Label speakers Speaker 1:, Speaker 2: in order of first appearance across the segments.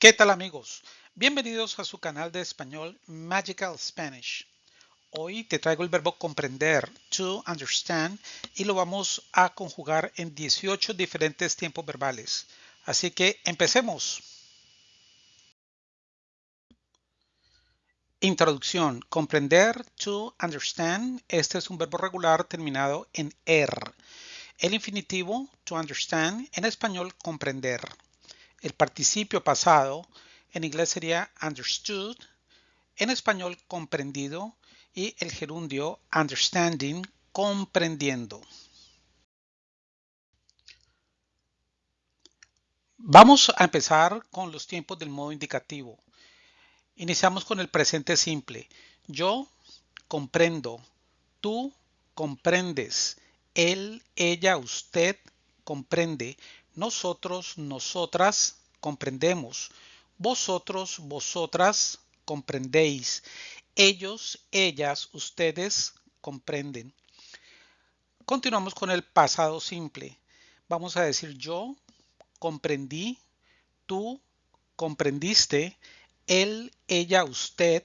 Speaker 1: ¿Qué tal amigos? Bienvenidos a su canal de español Magical Spanish. Hoy te traigo el verbo comprender, to understand, y lo vamos a conjugar en 18 diferentes tiempos verbales. Así que empecemos. Introducción. Comprender, to understand. Este es un verbo regular terminado en er. El infinitivo, to understand, en español, comprender. El participio pasado en inglés sería understood, en español comprendido y el gerundio understanding, comprendiendo. Vamos a empezar con los tiempos del modo indicativo. Iniciamos con el presente simple. Yo comprendo, tú comprendes, él, ella, usted comprende, nosotros, nosotras comprendemos. Vosotros, vosotras comprendéis. Ellos, ellas, ustedes comprenden. Continuamos con el pasado simple. Vamos a decir yo comprendí, tú comprendiste, él, ella, usted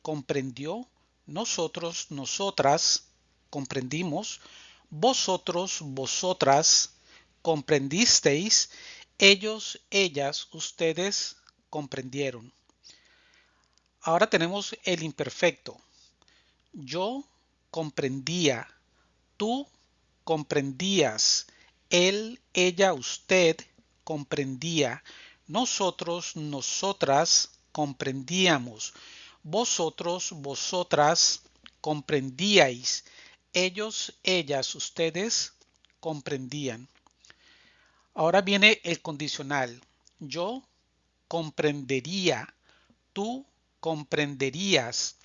Speaker 1: comprendió, nosotros, nosotras comprendimos, vosotros, vosotras comprendisteis, ellos, ellas, ustedes comprendieron. Ahora tenemos el imperfecto. Yo comprendía, tú comprendías, él, ella, usted comprendía, nosotros, nosotras comprendíamos, vosotros, vosotras comprendíais, ellos, ellas, ustedes comprendían. Ahora viene el condicional. Yo comprendería, tú comprenderías,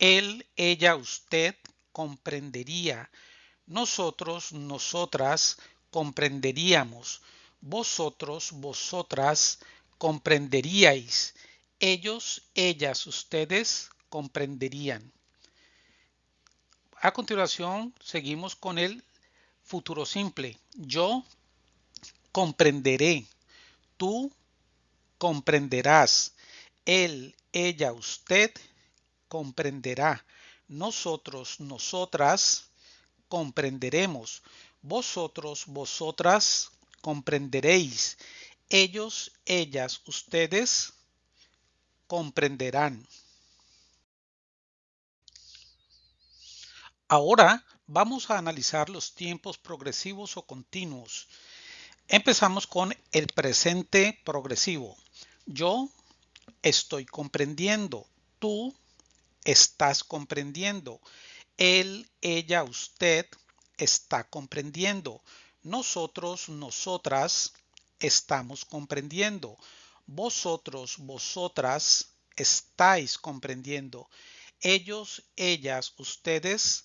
Speaker 1: él, ella, usted comprendería, nosotros, nosotras comprenderíamos, vosotros, vosotras comprenderíais, ellos, ellas, ustedes comprenderían. A continuación, seguimos con el futuro simple. Yo comprenderé. Tú comprenderás. Él, ella, usted comprenderá. Nosotros, nosotras comprenderemos. Vosotros, vosotras comprenderéis. Ellos, ellas, ustedes comprenderán. Ahora vamos a analizar los tiempos progresivos o continuos. Empezamos con el presente progresivo. Yo estoy comprendiendo. Tú estás comprendiendo. Él, ella, usted está comprendiendo. Nosotros, nosotras estamos comprendiendo. Vosotros, vosotras estáis comprendiendo. Ellos, ellas, ustedes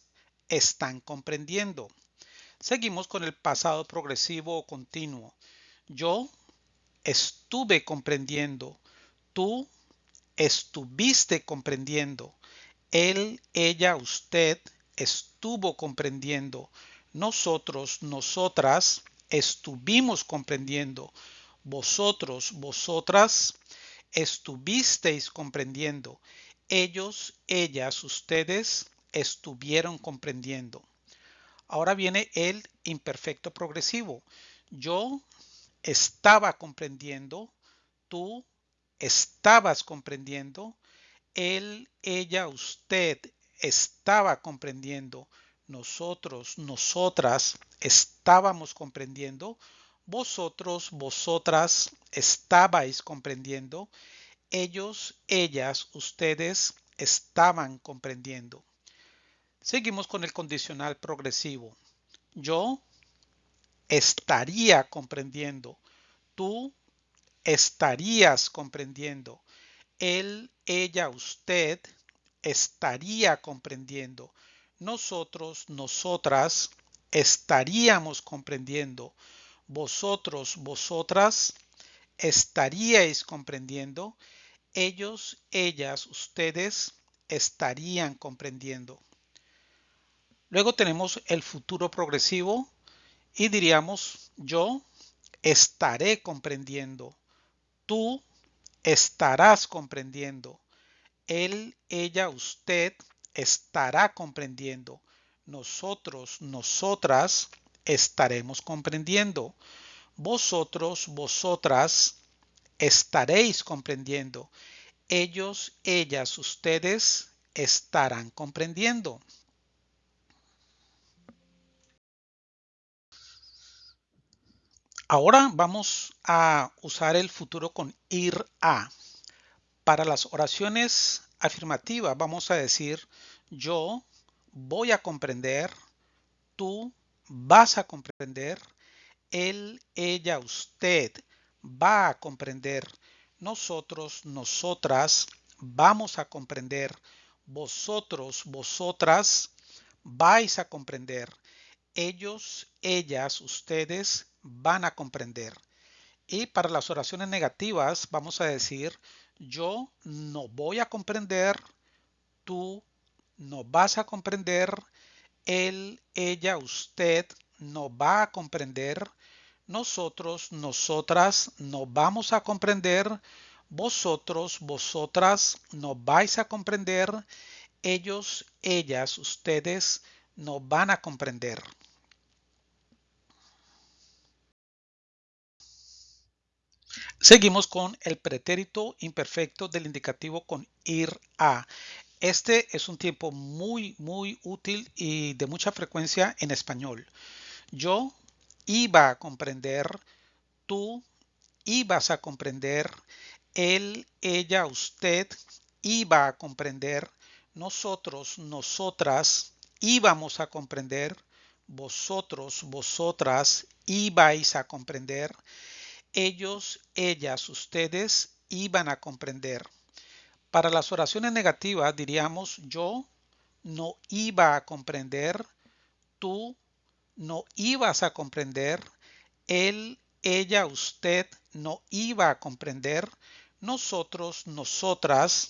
Speaker 1: están comprendiendo. Seguimos con el pasado progresivo o continuo. Yo estuve comprendiendo. Tú estuviste comprendiendo. Él, ella, usted estuvo comprendiendo. Nosotros, nosotras estuvimos comprendiendo. Vosotros, vosotras estuvisteis comprendiendo. Ellos, ellas, ustedes estuvieron comprendiendo. Ahora viene el imperfecto progresivo. Yo estaba comprendiendo, tú estabas comprendiendo, él, ella, usted estaba comprendiendo, nosotros, nosotras estábamos comprendiendo, vosotros, vosotras estabais comprendiendo, ellos, ellas, ustedes estaban comprendiendo. Seguimos con el condicional progresivo. Yo estaría comprendiendo. Tú estarías comprendiendo. Él, ella, usted estaría comprendiendo. Nosotros, nosotras estaríamos comprendiendo. Vosotros, vosotras estaríais comprendiendo. Ellos, ellas, ustedes estarían comprendiendo. Luego tenemos el futuro progresivo y diríamos yo estaré comprendiendo. Tú estarás comprendiendo. Él, ella, usted estará comprendiendo. Nosotros, nosotras estaremos comprendiendo. Vosotros, vosotras estaréis comprendiendo. Ellos, ellas, ustedes estarán comprendiendo. Ahora vamos a usar el futuro con ir a. Para las oraciones afirmativas vamos a decir yo voy a comprender, tú vas a comprender, él, ella, usted va a comprender, nosotros, nosotras vamos a comprender, vosotros, vosotras vais a comprender, ellos, ellas, ustedes van a comprender. Y para las oraciones negativas vamos a decir yo no voy a comprender, tú no vas a comprender, él, ella, usted no va a comprender, nosotros, nosotras no vamos a comprender, vosotros, vosotras no vais a comprender, ellos, ellas, ustedes no van a comprender. Seguimos con el pretérito imperfecto del indicativo con ir a. Este es un tiempo muy, muy útil y de mucha frecuencia en español. Yo iba a comprender, tú ibas a comprender, él, ella, usted iba a comprender, nosotros, nosotras íbamos a comprender, vosotros, vosotras ibais a comprender, ellos, ellas, ustedes iban a comprender. Para las oraciones negativas diríamos yo no iba a comprender, tú no ibas a comprender, él, ella, usted no iba a comprender, nosotros, nosotras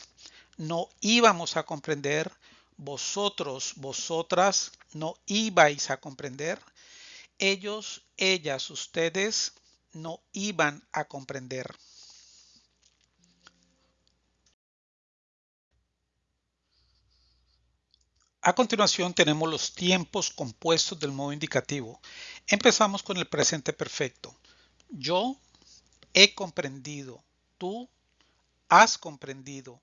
Speaker 1: no íbamos a comprender, vosotros, vosotras no ibais a comprender, ellos, ellas, ustedes no iban a comprender. A continuación tenemos los tiempos compuestos del modo indicativo. Empezamos con el presente perfecto. Yo he comprendido. Tú has comprendido.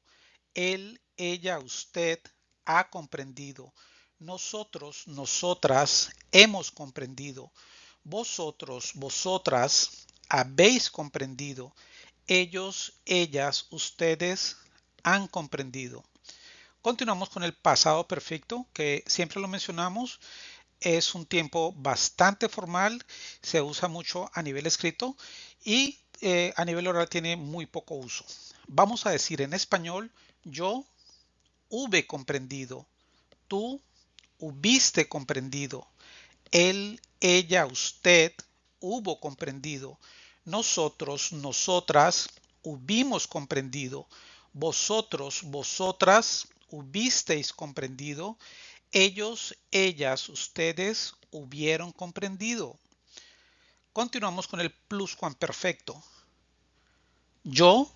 Speaker 1: Él, ella, usted ha comprendido. Nosotros, nosotras hemos comprendido. Vosotros, vosotras habéis comprendido. Ellos, ellas, ustedes han comprendido. Continuamos con el pasado perfecto, que siempre lo mencionamos. Es un tiempo bastante formal, se usa mucho a nivel escrito y eh, a nivel oral tiene muy poco uso. Vamos a decir en español, yo hube comprendido, tú hubiste comprendido, él, ella, usted hubo comprendido. Nosotros, nosotras hubimos comprendido. Vosotros, vosotras hubisteis comprendido. Ellos, ellas, ustedes hubieron comprendido. Continuamos con el pluscuamperfecto. Yo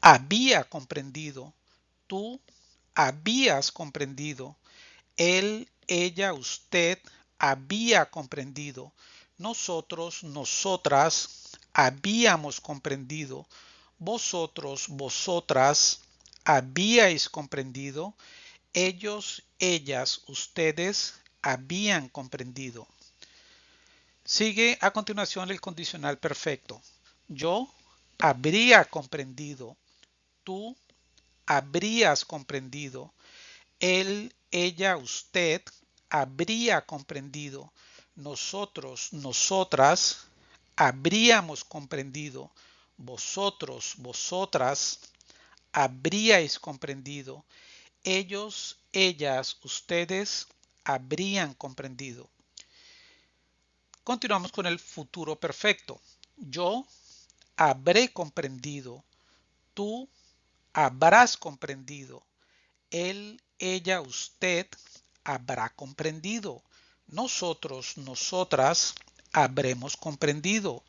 Speaker 1: había comprendido. Tú habías comprendido. Él, ella, usted había comprendido. Nosotros, nosotras habíamos comprendido. Vosotros, vosotras habíais comprendido. Ellos, ellas, ustedes habían comprendido. Sigue a continuación el condicional perfecto. Yo habría comprendido. Tú habrías comprendido. Él, ella, usted habría comprendido, nosotros, nosotras, habríamos comprendido, vosotros, vosotras, habríais comprendido, ellos, ellas, ustedes, habrían comprendido. Continuamos con el futuro perfecto. Yo habré comprendido, tú habrás comprendido, él, ella, usted habrá comprendido. Nosotros, nosotras habremos comprendido.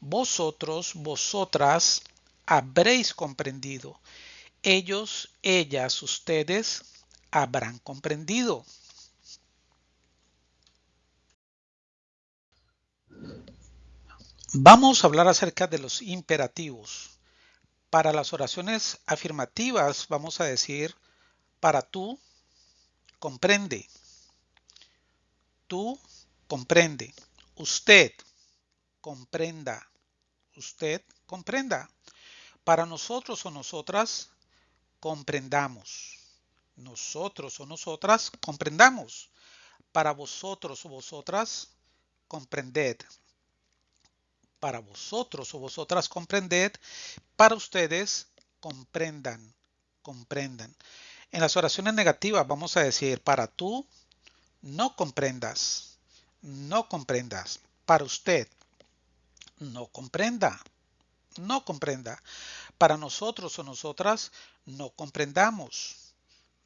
Speaker 1: Vosotros, vosotras habréis comprendido. Ellos, ellas, ustedes habrán comprendido. Vamos a hablar acerca de los imperativos. Para las oraciones afirmativas vamos a decir para tú, comprende. Tú, comprende. Usted, comprenda. Usted, comprenda. Para nosotros o nosotras, comprendamos. Nosotros o nosotras, comprendamos. Para vosotros o vosotras, comprended. Para vosotros o vosotras, comprended. Para ustedes, comprendan. Comprendan. En las oraciones negativas vamos a decir para tú, no comprendas. No comprendas. Para usted, no comprenda no comprenda. Para nosotros o nosotras, no comprendamos.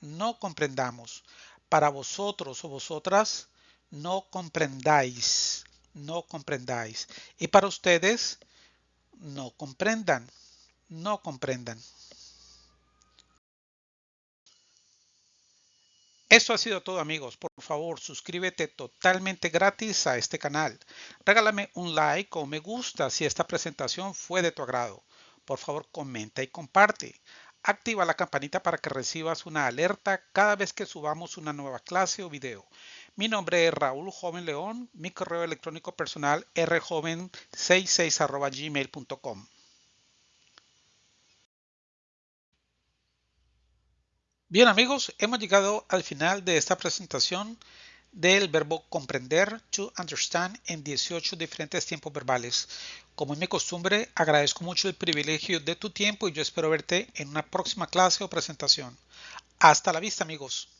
Speaker 1: No comprendamos. Para vosotros o vosotras, no comprendáis. No comprendáis. Y para ustedes, no comprendan. No comprendan. Esto ha sido todo amigos. Por favor, suscríbete totalmente gratis a este canal. Regálame un like o me gusta si esta presentación fue de tu agrado. Por favor, comenta y comparte. Activa la campanita para que recibas una alerta cada vez que subamos una nueva clase o video. Mi nombre es Raúl Joven León, mi correo electrónico personal rjoven66 gmail.com. Bien amigos, hemos llegado al final de esta presentación del verbo comprender, to understand, en 18 diferentes tiempos verbales. Como es mi costumbre, agradezco mucho el privilegio de tu tiempo y yo espero verte en una próxima clase o presentación. Hasta la vista amigos.